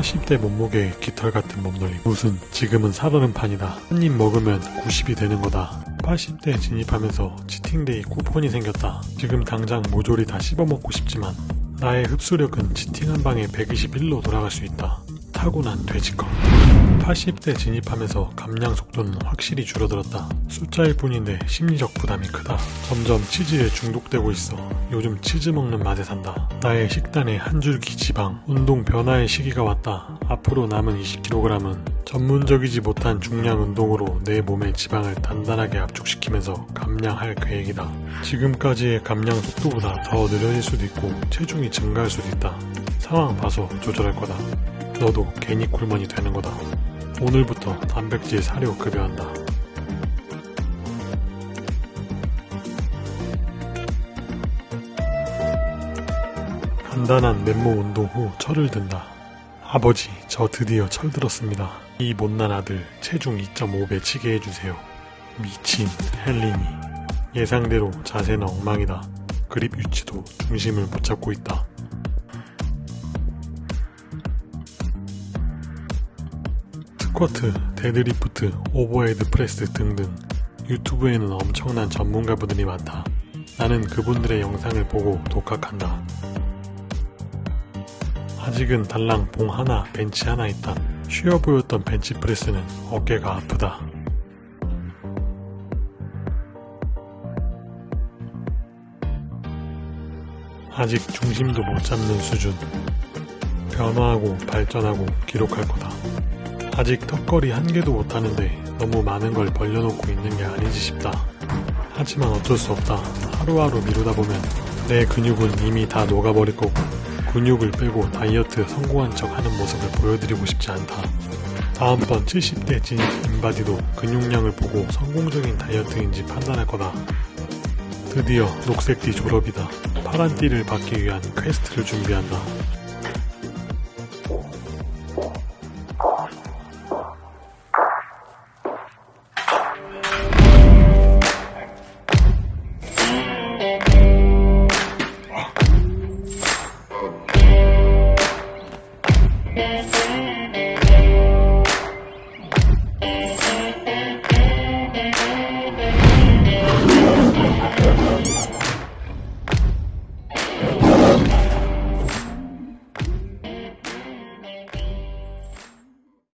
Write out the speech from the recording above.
80대 몸무게의 깃털 같은 몸놀림 무슨 지금은 살얼음판이다. 한 입 먹으면 90이 되는 거다. 80대 진입하면서 cheating day 쿠폰이 생겼다. 지금 당장 모조리 다 씹어먹고 싶지만 나의 흡수력은 cheating 한 방에 121로 돌아갈 수 있다 타고난 돼지껌 80대 진입하면서 감량 속도는 확실히 줄어들었다. 숫자일 뿐인데 심리적 부담이 크다. 점점 치즈에 중독되고 있어. 요즘 치즈 먹는 맛에 산다. 나의 식단에 한 줄기 지방, 운동 변화의 시기가 왔다. 앞으로 남은 20kg은 전문적이지 못한 중량 운동으로 내 몸의 지방을 단단하게 압축시키면서 감량할 계획이다. 지금까지의 감량 속도보다 더 느려질 수도 있고 체중이 증가할 수도 있다. 상황 봐서 조절할 거다. 너도 괜히 굴먼이 되는 거다. 오늘부터 단백질 사료 급여한다. 간단한 맨몸 운동 후 철을 든다. 아버지, 저 드디어 철 들었습니다. 이 못난 아들 체중 2.5배 치게 해주세요. 미친 헬린이. 예상대로 자세는 엉망이다. 그립 위치도 중심을 못 잡고 있다. squat, deadlift, overhead press 등등 유튜브에는 엄청난 전문가분들이 많다. 나는 그분들의 영상을 보고 독학한다. 아직은 달랑 봉 하나, 벤치 하나 있다. 쉬워 보였던 벤치프레스는 어깨가 아프다. 아직 중심도 못 잡는 수준. 변화하고 발전하고 기록할 거다. 아직 턱걸이 한 개도 못하는데 너무 많은 걸 벌려놓고 있는 게 아니지 싶다. 하지만 어쩔 수 없다. 하루하루 미루다 보면 내 근육은 이미 다 녹아버릴 거고 근육을 빼고 다이어트 성공한 척 하는 모습을 보여드리고 싶지 않다. 다음번 70대 진입 인바디도 근육량을 보고 성공적인 다이어트인지 판단할 거다. 드디어 녹색 띠 졸업이다. 파란 띠를 받기 위한 quest를 준비한다. you